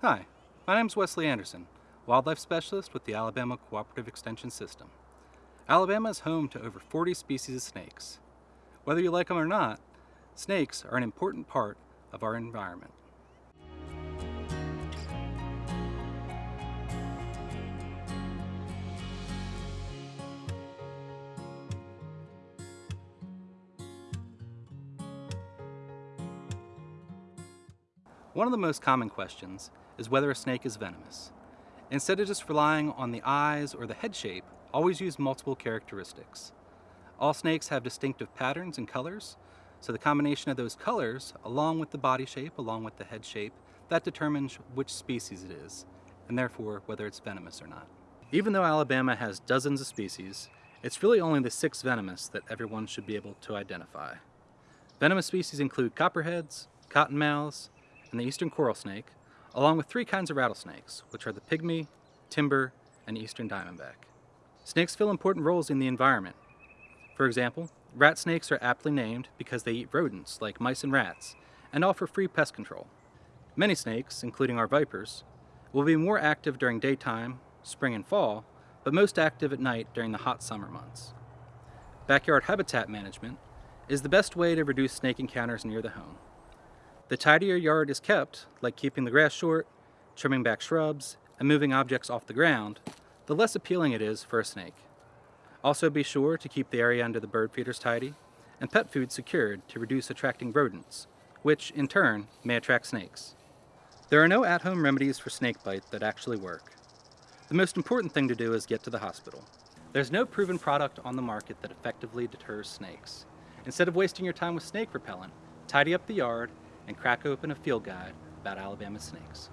Hi, my name is Wesley Anderson, Wildlife Specialist with the Alabama Cooperative Extension System. Alabama is home to over 40 species of snakes. Whether you like them or not, snakes are an important part of our environment. One of the most common questions is whether a snake is venomous. Instead of just relying on the eyes or the head shape, always use multiple characteristics. All snakes have distinctive patterns and colors, so the combination of those colors, along with the body shape, along with the head shape, that determines which species it is, and therefore whether it's venomous or not. Even though Alabama has dozens of species, it's really only the six venomous that everyone should be able to identify. Venomous species include copperheads, cottonmouths, and the eastern coral snake, along with three kinds of rattlesnakes, which are the pygmy, timber, and eastern diamondback. Snakes fill important roles in the environment. For example, rat snakes are aptly named because they eat rodents like mice and rats and offer free pest control. Many snakes, including our vipers, will be more active during daytime, spring and fall, but most active at night during the hot summer months. Backyard habitat management is the best way to reduce snake encounters near the home. The tidier your yard is kept, like keeping the grass short, trimming back shrubs, and moving objects off the ground, the less appealing it is for a snake. Also be sure to keep the area under the bird feeders tidy and pet food secured to reduce attracting rodents, which in turn may attract snakes. There are no at-home remedies for snakebite that actually work. The most important thing to do is get to the hospital. There's no proven product on the market that effectively deters snakes. Instead of wasting your time with snake repellent, tidy up the yard and crack open a field guide about Alabama snakes.